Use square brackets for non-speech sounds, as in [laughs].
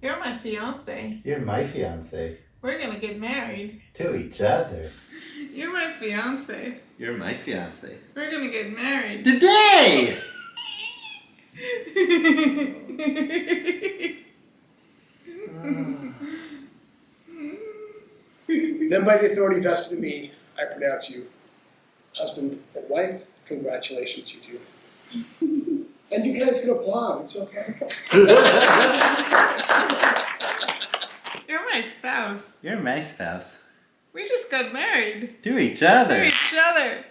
You're my fiance. You're my fiance. We're gonna get married. To each other. [laughs] You're my fiance. You're my fiance. We're gonna get married. Today! [laughs] Then by the authority vested in me, I pronounce you husband and wife. Congratulations, you two. [laughs] And you guys can applaud, it's okay. You're my spouse. You're my spouse. We just got married. To each other. To each other.